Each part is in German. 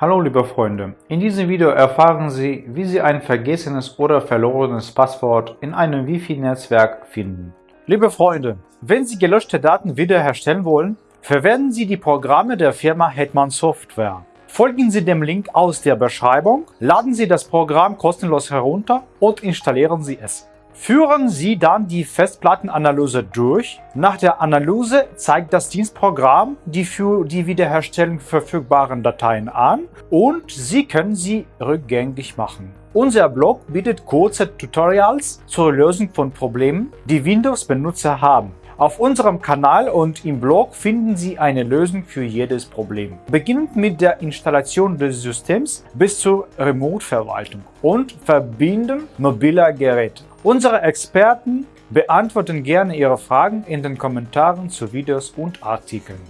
Hallo liebe Freunde, in diesem Video erfahren Sie, wie Sie ein vergessenes oder verlorenes Passwort in einem Wi-Fi-Netzwerk finden. Liebe Freunde, wenn Sie gelöschte Daten wiederherstellen wollen, verwenden Sie die Programme der Firma Hetman Software. Folgen Sie dem Link aus der Beschreibung, laden Sie das Programm kostenlos herunter und installieren Sie es. Führen Sie dann die Festplattenanalyse durch. Nach der Analyse zeigt das Dienstprogramm die für die Wiederherstellung verfügbaren Dateien an und Sie können sie rückgängig machen. Unser Blog bietet kurze Tutorials zur Lösung von Problemen, die Windows-Benutzer haben. Auf unserem Kanal und im Blog finden Sie eine Lösung für jedes Problem. Beginnend mit der Installation des Systems bis zur Remote-Verwaltung und Verbinden mobiler Geräte. Unsere Experten beantworten gerne Ihre Fragen in den Kommentaren zu Videos und Artikeln.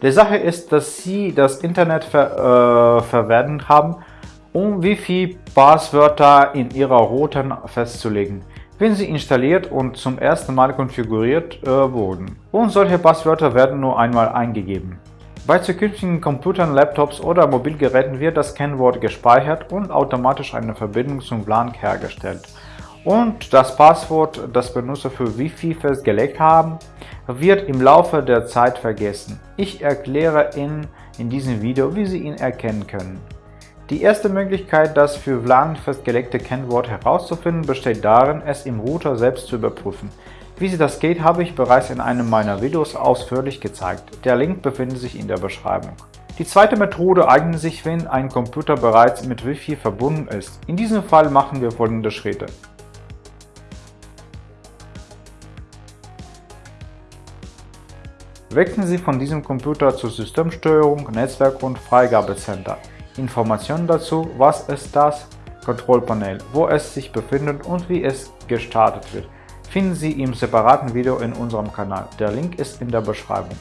Die Sache ist, dass Sie das Internet ver, äh, verwendet haben, um Wi-Fi-Passwörter in Ihrer Routen festzulegen, wenn sie installiert und zum ersten Mal konfiguriert äh, wurden. Und solche Passwörter werden nur einmal eingegeben. Bei zukünftigen Computern, Laptops oder Mobilgeräten wird das Kennwort gespeichert und automatisch eine Verbindung zum WLAN hergestellt und das Passwort, das Benutzer für Wi-Fi festgelegt haben, wird im Laufe der Zeit vergessen. Ich erkläre Ihnen in diesem Video, wie Sie ihn erkennen können. Die erste Möglichkeit, das für WLAN festgelegte Kennwort herauszufinden, besteht darin, es im Router selbst zu überprüfen. Wie Sie das geht, habe ich bereits in einem meiner Videos ausführlich gezeigt. Der Link befindet sich in der Beschreibung. Die zweite Methode eignet sich, wenn ein Computer bereits mit Wi-Fi verbunden ist. In diesem Fall machen wir folgende Schritte. Wechseln Sie von diesem Computer zur Systemsteuerung, Netzwerk und Freigabecenter. Informationen dazu, was ist das Kontrollpanel, wo es sich befindet und wie es gestartet wird, finden Sie im separaten Video in unserem Kanal. Der Link ist in der Beschreibung.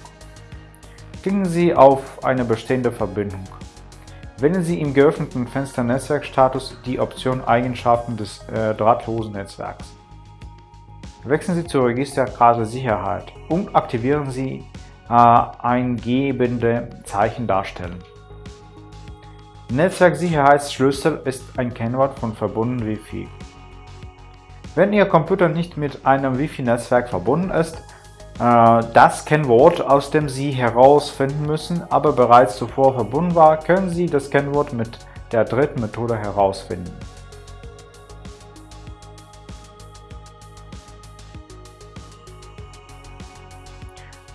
Klicken Sie auf eine bestehende Verbindung. Wählen Sie im geöffneten Fenster Netzwerkstatus die Option Eigenschaften des äh, drahtlosen Netzwerks. Wechseln Sie zur Registerkarte Sicherheit und aktivieren Sie eingebende Zeichen darstellen. Netzwerksicherheitsschlüssel ist ein Kennwort von verbunden Wi-Fi. Wenn Ihr Computer nicht mit einem Wi-Fi-Netzwerk verbunden ist, äh, das Kennwort, aus dem Sie herausfinden müssen, aber bereits zuvor verbunden war, können Sie das Kennwort mit der dritten Methode herausfinden.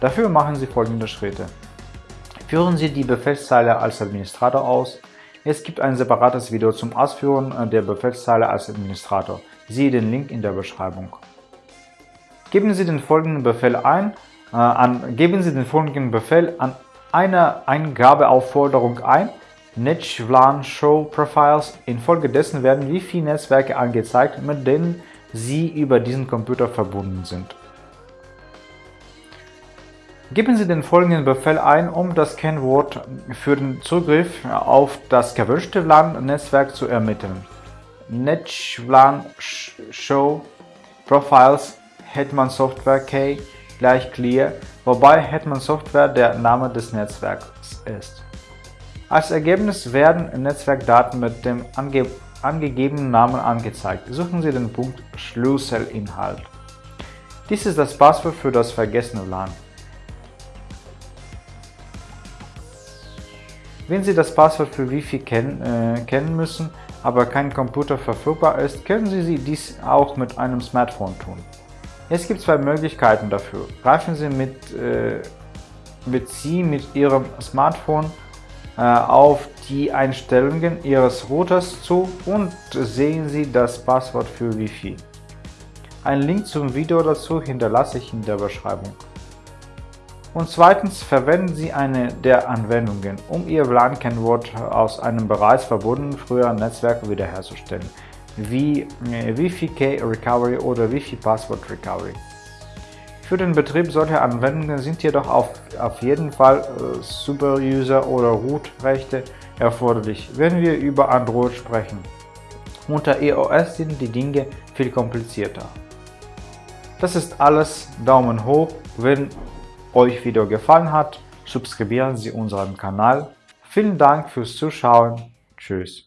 Dafür machen Sie folgende Schritte. Führen Sie die Befehlszeile als Administrator aus. Es gibt ein separates Video zum Ausführen der Befehlszeile als Administrator. Siehe den Link in der Beschreibung. Geben Sie den folgenden Befehl ein, äh, an, geben Sie den folgenden Befehl an eine Eingabeaufforderung ein, NetWLAN Show Profiles. Infolgedessen werden wie viele Netzwerke angezeigt, mit denen Sie über diesen Computer verbunden sind. Geben Sie den folgenden Befehl ein, um das Kennwort für den Zugriff auf das gewünschte WLAN-Netzwerk zu ermitteln. NetWLAN Show Profiles Hetman Software Key gleich clear, wobei Hetman Software der Name des Netzwerks ist. Als Ergebnis werden Netzwerkdaten mit dem ange angegebenen Namen angezeigt. Suchen Sie den Punkt Schlüsselinhalt. Dies ist das Passwort für das vergessene LAN. Wenn Sie das Passwort für Wi-Fi kennen, äh, kennen müssen, aber kein Computer verfügbar ist, können Sie dies auch mit einem Smartphone tun. Es gibt zwei Möglichkeiten dafür. Greifen Sie mit, äh, mit Sie mit Ihrem Smartphone äh, auf die Einstellungen Ihres Routers zu und sehen Sie das Passwort für Wi-Fi. Ein Link zum Video dazu hinterlasse ich in der Beschreibung. Und zweitens verwenden Sie eine der Anwendungen, um Ihr WLAN-Kennwort aus einem bereits verbundenen früheren Netzwerk wiederherzustellen, wie äh, Wi-Fi Key Recovery oder Wi-Fi Password Recovery. Für den Betrieb solcher Anwendungen sind jedoch auf, auf jeden Fall äh, Superuser- oder Root-Rechte erforderlich, wenn wir über Android sprechen. Unter EOS sind die Dinge viel komplizierter. Das ist alles. Daumen hoch, wenn euch Video gefallen hat, subskribieren Sie unseren Kanal, Vielen Dank fürs Zuschauen. Tschüss.